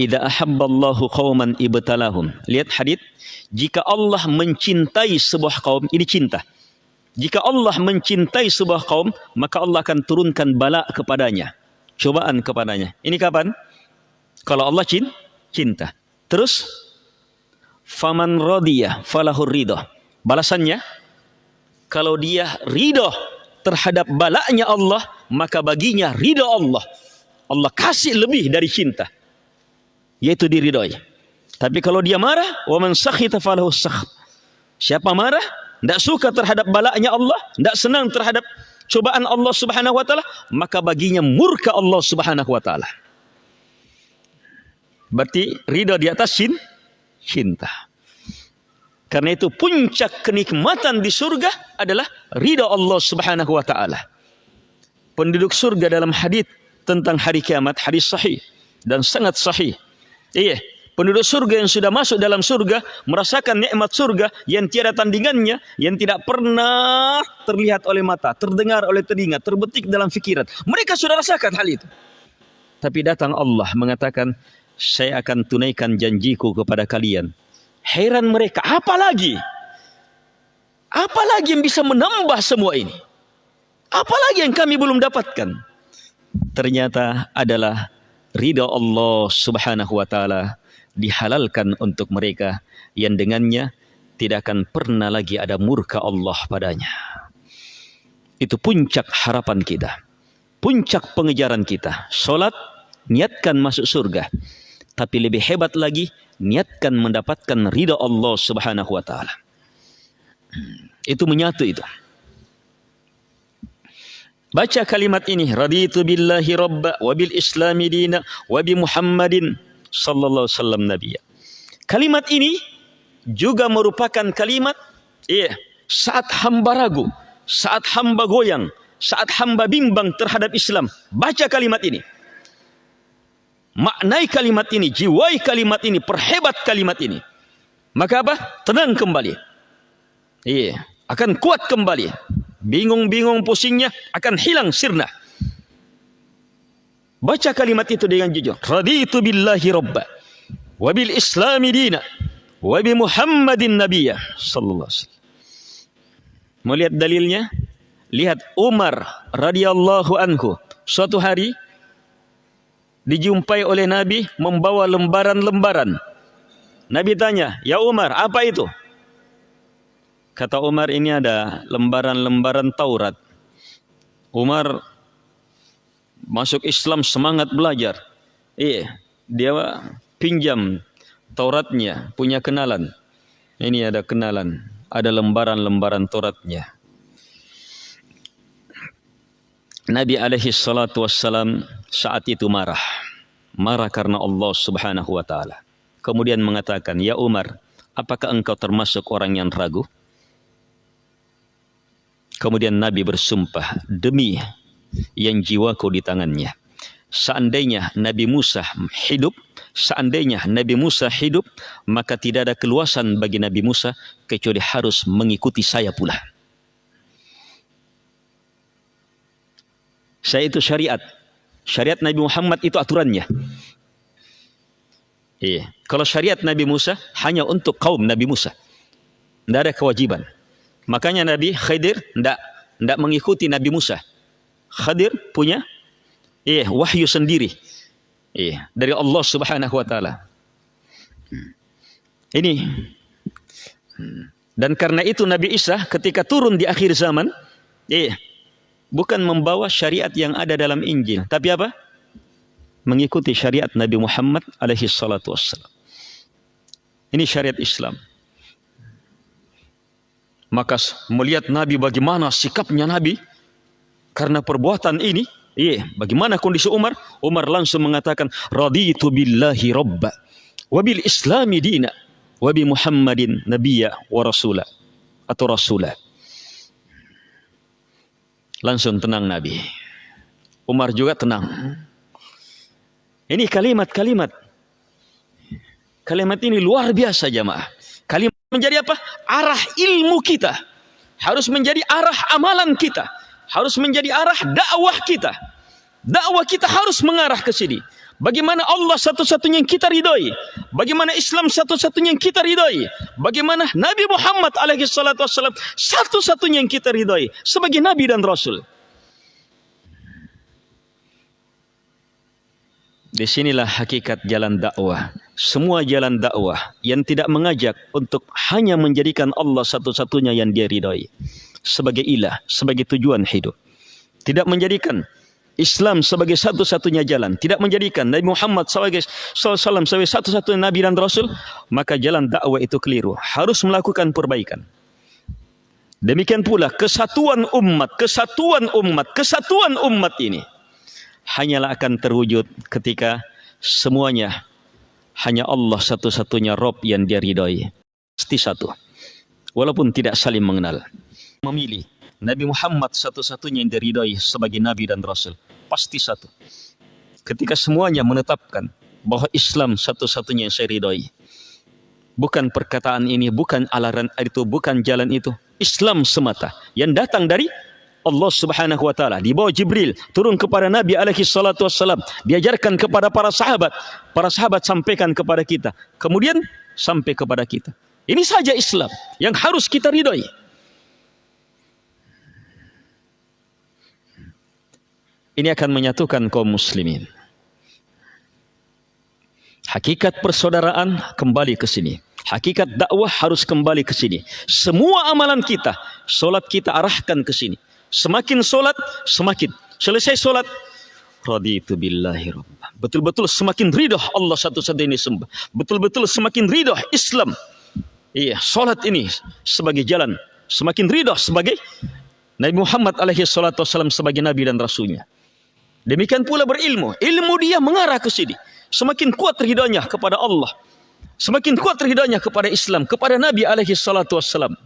Idza ahabballahu qauman ibtalahum. Lihat hadis jika Allah mencintai sebuah kaum, ini cinta. Jika Allah mencintai sebuah kaum, maka Allah akan turunkan bala kepadanya. Cobaan kepadanya. Ini kapan? Kalau Allah cinta. Terus, faman radiyah falahur ridho. Balasannya, kalau dia ridho terhadap balanya Allah, maka baginya ridho Allah. Allah kasih lebih dari cinta. Yaitu diridhoi. Tapi kalau dia marah, wa sakhita falahu. Siapa marah, tidak suka terhadap balaknya Allah, tidak senang terhadap cobaan Allah Subhanahu wa taala, maka baginya murka Allah Subhanahu wa taala. Berarti ridha di atas sin, cinta. Karena itu puncak kenikmatan di surga adalah ridha Allah Subhanahu wa taala. Penduduk surga dalam hadis tentang hari kiamat hadis sahih dan sangat sahih. Iya, penduduk surga yang sudah masuk dalam surga merasakan nikmat surga yang tiada tandingannya yang tidak pernah terlihat oleh mata, terdengar oleh telinga, terbetik dalam fikiran. Mereka sudah rasakan hal itu. Tapi datang Allah mengatakan, saya akan tunaikan janjiku kepada kalian. Heran mereka, apa lagi? Apa lagi yang bisa menambah semua ini? Apa lagi yang kami belum dapatkan? Ternyata adalah ridha Allah Subhanahu wa taala dihalalkan untuk mereka yang dengannya tidak akan pernah lagi ada murka Allah padanya. Itu puncak harapan kita. Puncak pengejaran kita. Solat, niatkan masuk surga. Tapi lebih hebat lagi, niatkan mendapatkan ridha Allah subhanahu wa ta'ala. Itu menyatu itu. Baca kalimat ini. Raditu billahi rabba wa bil islami dina wa bi muhammadin sallallahu alaihi wasallam nabi. Kalimat ini juga merupakan kalimat iya, saat hamba ragu, saat hamba goyang, saat hamba bimbang terhadap Islam, baca kalimat ini. maknai kalimat ini, jiwai kalimat ini, perhebat kalimat ini. Maka apa? Tenang kembali. Iya, akan kuat kembali. Bingung-bingung pusingnya akan hilang sirna. Baca kalimat itu dengan jujur. Raditu billahi rabba. Wabil islami dina. Wabi muhammadin nabiyya. Sallallahu alaihi wasallam. Mau lihat dalilnya? Lihat Umar radhiyallahu anhu. Suatu hari dijumpai oleh Nabi membawa lembaran-lembaran. Nabi tanya, "Ya Umar, apa itu?" Kata Umar, "Ini ada lembaran-lembaran Taurat." Umar masuk Islam semangat belajar. Iya, dia pinjam Tauratnya, punya kenalan. Ini ada kenalan, ada lembaran-lembaran Tauratnya. Nabi alaihi salatu wassalam saat itu marah. Marah karena Allah subhanahu wa ta'ala. Kemudian mengatakan, Ya Umar, apakah engkau termasuk orang yang ragu? Kemudian Nabi bersumpah, demi yang jiwaku di tangannya. Seandainya Nabi Musa hidup, seandainya Nabi Musa hidup, maka tidak ada keluasan bagi Nabi Musa kecuali harus mengikuti saya pula. Saya itu syariat. Syariat Nabi Muhammad itu aturannya. Iya. Kalau syariat Nabi Musa hanya untuk kaum Nabi Musa. Tidak ada kewajiban. Makanya Nabi Khidir tidak tidak mengikuti Nabi Musa. Khidir punya iya, wahyu sendiri. Iya, dari Allah Subhanahu wa taala. Ini dan karena itu Nabi Isa ketika turun di akhir zaman, iya, bukan membawa syariat yang ada dalam Injil, tapi apa? Mengikuti syariat Nabi Muhammad alaihi salatu wassalam. Ini syariat Islam. Maka melihat Nabi bagaimana sikapnya Nabi karena perbuatan ini, iya, bagaimana kondisi Umar? Umar langsung mengatakan, "Raditu billahi robba wa bil islami dina wa bi Muhammadin nabiyya wa rasula." Atau rasulah. Langsung tenang Nabi. Umar juga tenang. Ini kalimat-kalimat. Kalimat ini luar biasa jamaah. Kalimat menjadi apa? Arah ilmu kita. Harus menjadi arah amalan kita. Harus menjadi arah dakwah kita. Dakwah kita harus mengarah ke sini. Bagaimana Allah satu-satunya yang kita ridhoi? Bagaimana Islam satu-satunya yang kita ridhoi? Bagaimana Nabi Muhammad alaihi salatu wassalam satu-satunya yang kita ridhoi sebagai nabi dan rasul? Di sinilah hakikat jalan dakwah. Semua jalan dakwah yang tidak mengajak untuk hanya menjadikan Allah satu-satunya yang dia ridhoi sebagai ilah, sebagai tujuan hidup. Tidak menjadikan Islam sebagai satu-satunya jalan, tidak menjadikan Nabi Muhammad SAW sebagai satu-satunya Nabi dan Rasul, maka jalan dakwah itu keliru. Harus melakukan perbaikan. Demikian pula kesatuan umat, kesatuan umat, kesatuan umat ini hanyalah akan terwujud ketika semuanya hanya Allah satu-satunya Rob yang dia ridhoi. Pasti satu. Walaupun tidak saling mengenal. Memilih Nabi Muhammad satu-satunya yang diridhoi sebagai Nabi dan Rasul pasti satu. Ketika semuanya menetapkan bahwa Islam satu-satunya yang saya ridhoi. Bukan perkataan ini, bukan alaran itu, bukan jalan itu. Islam semata yang datang dari Allah Subhanahu wa taala di bawah Jibril turun kepada Nabi alaihi salatu wassalam diajarkan kepada para sahabat para sahabat sampaikan kepada kita kemudian sampai kepada kita ini saja Islam yang harus kita ridhoi ini akan menyatukan kaum muslimin. Hakikat persaudaraan kembali ke sini. Hakikat dakwah harus kembali ke sini. Semua amalan kita, solat kita arahkan ke sini. Semakin solat, semakin selesai solat, raditu billahi rabbah. Betul-betul semakin ridho Allah satu-satunya sembah. Betul-betul semakin ridho Islam. Iya, solat ini sebagai jalan. Semakin ridho sebagai Nabi Muhammad alaihi salatu wasallam sebagai Nabi dan Rasulnya. Demikian pula berilmu. Ilmu dia mengarah ke sini. Semakin kuat ridhonya kepada Allah. Semakin kuat ridhonya kepada Islam. Kepada Nabi alaihi salatu wassalam.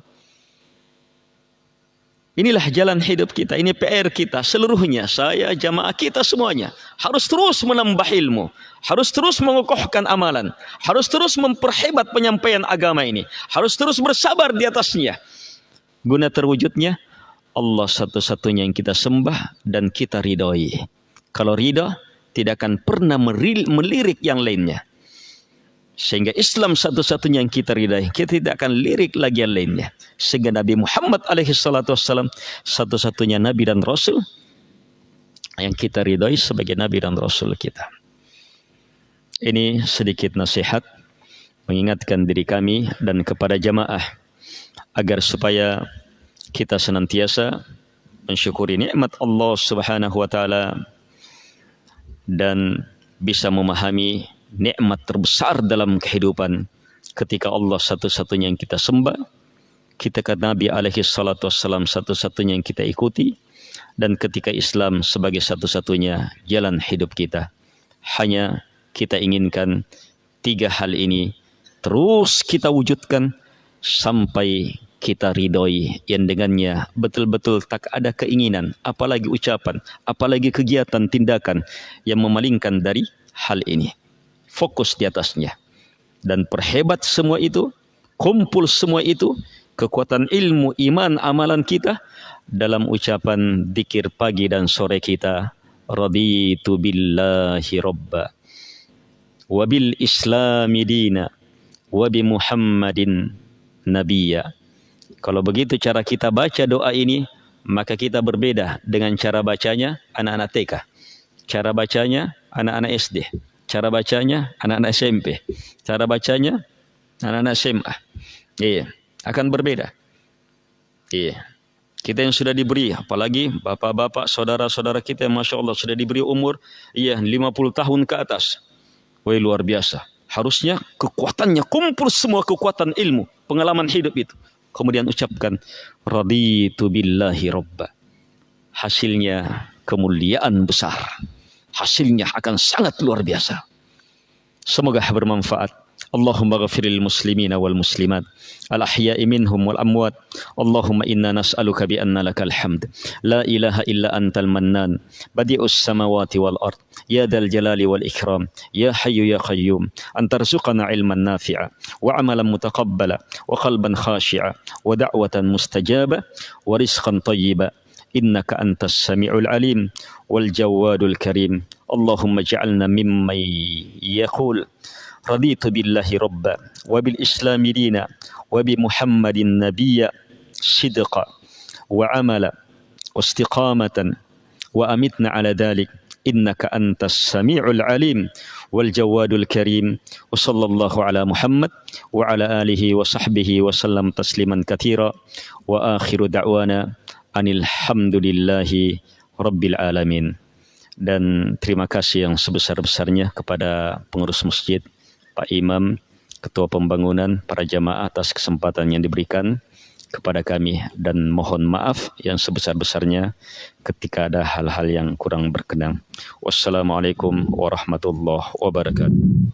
Inilah jalan hidup kita, ini PR kita seluruhnya, saya, jamaah kita semuanya. Harus terus menambah ilmu, harus terus mengukuhkan amalan, harus terus memperhebat penyampaian agama ini, harus terus bersabar di atasnya. Guna terwujudnya, Allah satu-satunya yang kita sembah dan kita ridhoi. Kalau ridha, tidak akan pernah melirik yang lainnya. Sehingga Islam satu-satunya yang kita ridai. Kita tidak akan lirik lagi yang lainnya. Sehingga Nabi Muhammad alaihi salatu satu-satunya Nabi dan Rasul yang kita ridai sebagai Nabi dan Rasul kita. Ini sedikit nasihat mengingatkan diri kami dan kepada jamaah agar supaya kita senantiasa mensyukuri nikmat Allah Subhanahu wa taala dan bisa memahami nikmat terbesar dalam kehidupan ketika Allah satu-satunya yang kita sembah, kita kata Nabi alaihi salatu wassalam satu-satunya yang kita ikuti, dan ketika Islam sebagai satu-satunya jalan hidup kita. Hanya kita inginkan tiga hal ini terus kita wujudkan sampai kita ridhoi yang dengannya betul-betul tak ada keinginan, apalagi ucapan, apalagi kegiatan, tindakan yang memalingkan dari hal ini fokus di atasnya. Dan perhebat semua itu, kumpul semua itu, kekuatan ilmu, iman, amalan kita dalam ucapan dikir pagi dan sore kita. Raditu billahi robba. Wabil islami dina. Wabi muhammadin nabiya. Kalau begitu cara kita baca doa ini, maka kita berbeda dengan cara bacanya anak-anak TK. Cara bacanya anak-anak SD. Cara bacanya anak-anak SMP. Cara bacanya anak-anak SMA. Iya, akan berbeda. Iya. Kita yang sudah diberi, apalagi bapak-bapak, saudara-saudara kita yang Masya Allah sudah diberi umur iya 50 tahun ke atas. Wah luar biasa. Harusnya kekuatannya kumpul semua kekuatan ilmu, pengalaman hidup itu. Kemudian ucapkan raditu billahi robba. Hasilnya kemuliaan besar hasilnya akan sangat luar biasa. Semoga bermanfaat. Allahumma ghafiril muslimina wal muslimat al ahya'i minhum wal amwat. Allahumma inna nas'aluka bi anna la ilaha illa antal mannan. Badi'us samawati wal ard. Ya dal jalali wal ikram. Ya hayyu ya qayyum. An tarzuqana ilman nafi'a. Wa amalan mutaqabbala. Wa qalban khashi'a jawadul karim اللهم اجعلنا ممن يقول رضيت بالله ربا وبالإسلام دينا وبمحمد نبيا صدقا وعملا واستقامة وأمتنا على ذلك إنك أنت السميع العليم والجواد الكريم. وصلى الله على محمد وعلى آله وصحبه وسلم تسليما كثيرا. وآخر دعوانا أن الحمد لله Rabbil Alamin. Dan terima kasih yang sebesar-besarnya kepada pengurus masjid, Pak Imam, Ketua Pembangunan, para jamaah atas kesempatan yang diberikan kepada kami dan mohon maaf yang sebesar-besarnya ketika ada hal-hal yang kurang berkenan. Wassalamualaikum warahmatullahi wabarakatuh.